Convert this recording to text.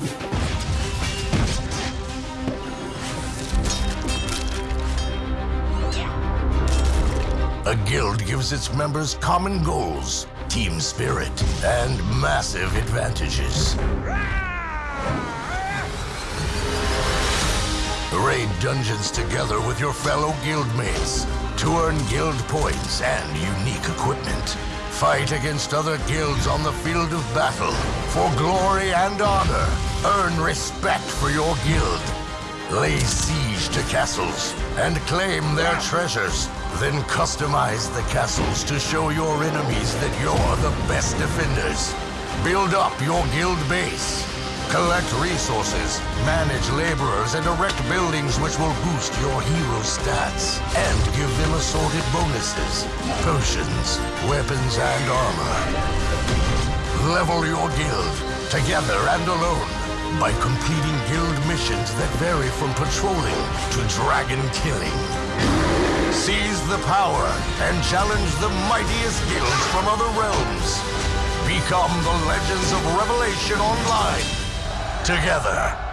A guild gives its members common goals, team spirit, and massive advantages. Raid dungeons together with your fellow guildmates to earn guild points and unique equipment. Fight against other guilds on the field of battle for glory and honor. Earn respect for your guild. Lay siege to castles and claim their treasures. Then customize the castles to show your enemies that you're the best defenders. Build up your guild base. Collect resources, manage laborers, and erect buildings which will boost your hero stats and give them assorted bonuses, potions, weapons, and armor. Level your guild, together and alone, by completing guild missions that vary from patrolling to dragon killing. Seize the power and challenge the mightiest guilds from other realms. Become the Legends of Revelation Online. Together.